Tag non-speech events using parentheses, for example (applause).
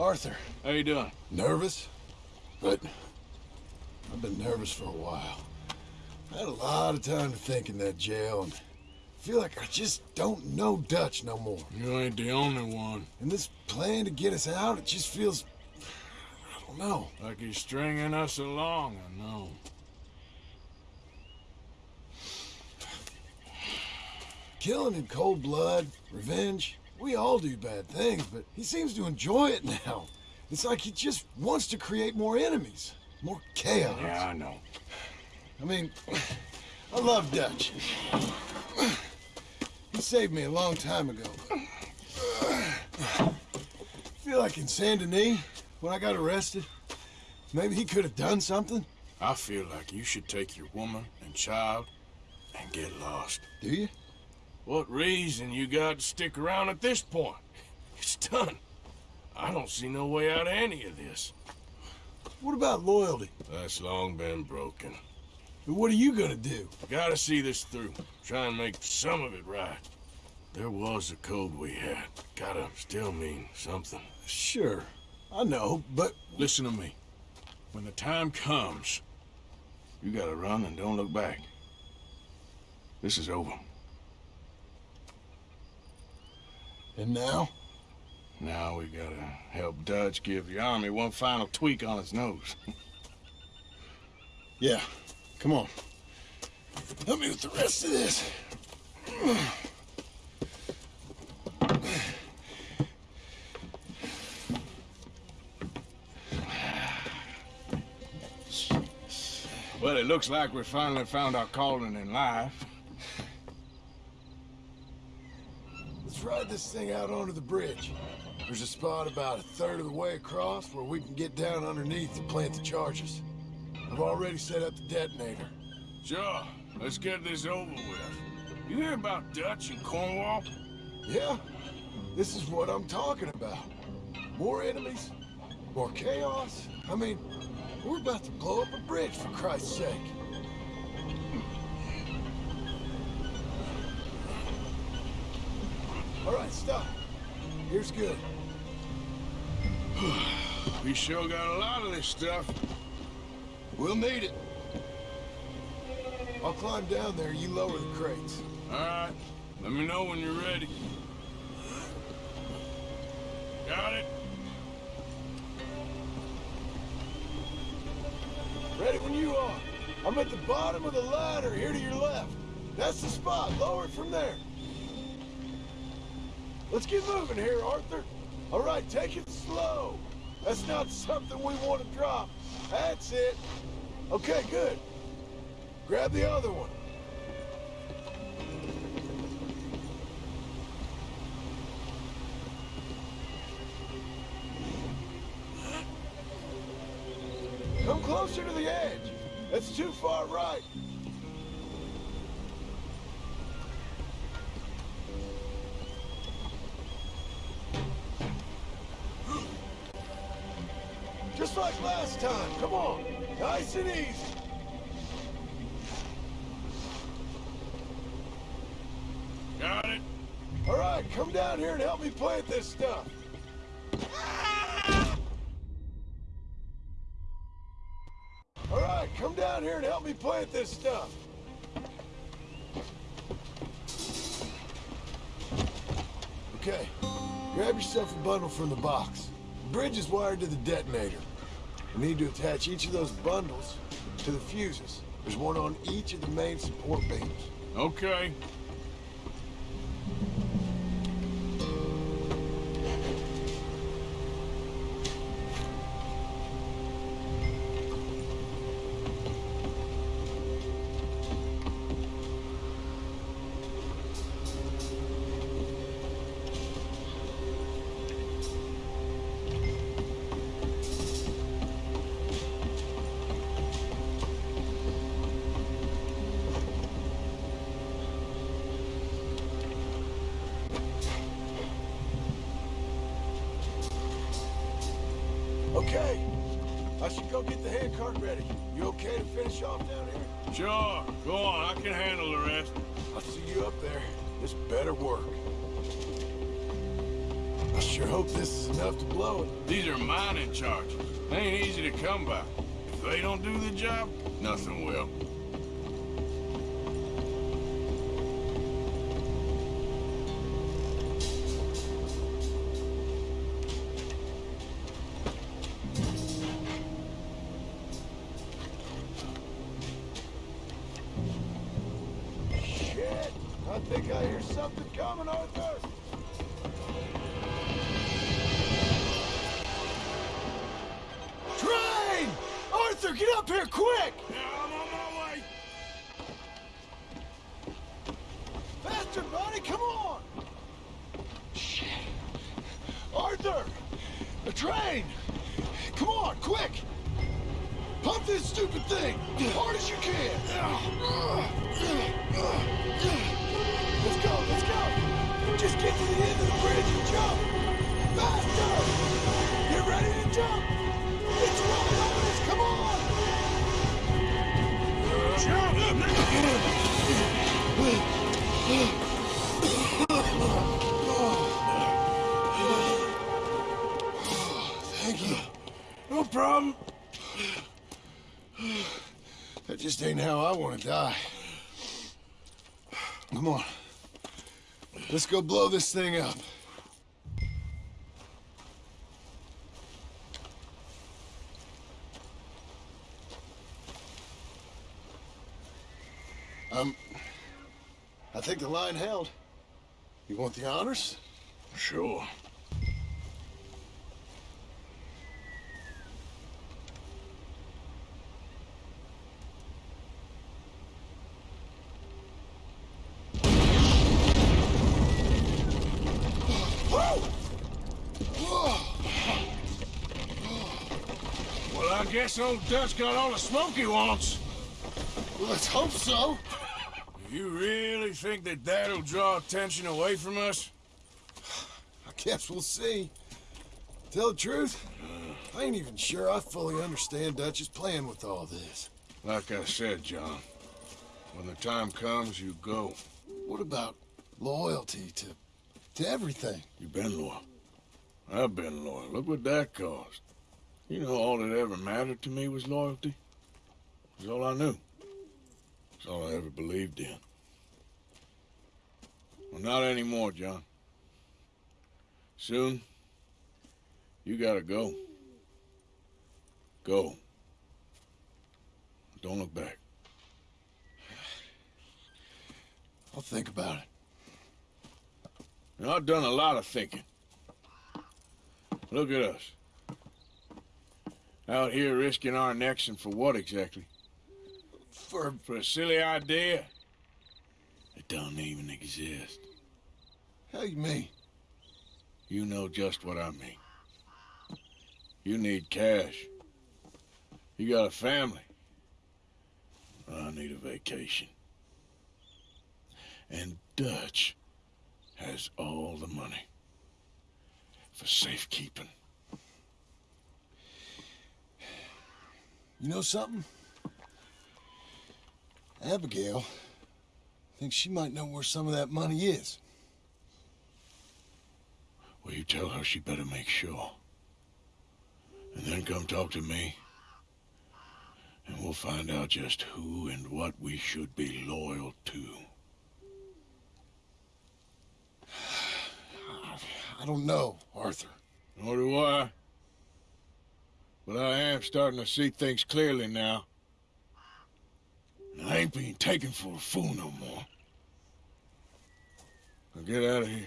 Arthur. How you doing? Nervous? But I've been nervous for a while. I had a lot of time to think in that jail and I feel like I just don't know Dutch no more. You ain't the only one. And this plan to get us out, it just feels... I don't know. Like he's stringing us along, I know. Killing in cold blood, revenge, we all do bad things, but he seems to enjoy it now. It's like he just wants to create more enemies, more chaos. Yeah, I know. I mean, I love Dutch. He saved me a long time ago. I feel like in Saint Denis, when I got arrested, maybe he could have done something. I feel like you should take your woman and child and get lost. Do you? What reason you got to stick around at this point? It's done. I don't see no way out of any of this. What about loyalty? That's long been broken. But What are you gonna do? Gotta see this through. Try and make some of it right. There was a code we had. Gotta still mean something. Sure, I know, but... Listen to me. When the time comes, you gotta run and don't look back. This is over. And now? Now we gotta help Dutch give the army one final tweak on its nose. (laughs) yeah, come on. Help me with the rest of this. Well, it looks like we finally found our calling in life. Let's ride this thing out onto the bridge. There's a spot about a third of the way across where we can get down underneath to plant the charges. I've already set up the detonator. Sure, let's get this over with. You hear about Dutch and Cornwall? Yeah, this is what I'm talking about. More enemies, more chaos. I mean, we're about to blow up a bridge, for Christ's sake. Right, stop. Here's good. (sighs) we sure got a lot of this stuff. We'll need it. I'll climb down there, you lower the crates. All right. Let me know when you're ready. Got it? Ready when you are. I'm at the bottom of the ladder, here to your left. That's the spot. Lower it from there. Let's get moving here, Arthur. All right, take it slow. That's not something we want to drop. That's it. Okay, good. Grab the other one. Come closer to the edge. That's too far right. Time. Come on. Nice and easy. Got it? All right, come down here and help me plant this stuff. All right, come down here and help me plant this stuff. Okay, grab yourself a bundle from the box. The bridge is wired to the detonator. We need to attach each of those bundles to the fuses. There's one on each of the main support beams. Okay. Handcart ready. You okay to finish off down here? Sure. Go on. I can handle the rest. I'll see you up there. This better work. I sure hope this is enough to blow it. These are mining charges. They ain't easy to come by. If they don't do the job, nothing will. Something coming, Arthur! Train! Arthur, get up here quick! Yeah, I'm on my way. Faster, buddy, come on! Shit. Arthur! The train! Come on, quick! Pump this stupid thing! As hard as you can! Let's go, let's go! Just get to the end of the bridge and jump! Faster! Get ready to jump! It's right on us, come on! Jump! Thank you. No problem. That just ain't how I want to die. Come on. Let's go blow this thing up. Um, I think the line held. You want the honors? Sure. Well, I guess old Dutch got all the smoke he wants. Let's hope so. You really think that that'll draw attention away from us? I guess we'll see. Tell the truth, I ain't even sure I fully understand Dutch's plan with all this. Like I said, John, when the time comes, you go. What about loyalty to to everything? You've been loyal. I've been loyal. Look what that cost. You know, all that ever mattered to me was loyalty. It's all I knew. It's all I ever believed in. Well, not anymore, John. Soon, you gotta go. Go. Don't look back. I'll think about it. Now, I've done a lot of thinking. Look at us. Out here risking our necks and for what exactly? For For a silly idea that don't even exist. how you mean? You know just what I mean. You need cash. You got a family. I need a vacation. And Dutch has all the money for safekeeping. You know something? Abigail thinks she might know where some of that money is. Well, you tell her she better make sure. And then come talk to me. And we'll find out just who and what we should be loyal to. I don't know, Arthur. Nor do I. But I am starting to see things clearly now. And I ain't being taken for a fool no more. Now get out of here.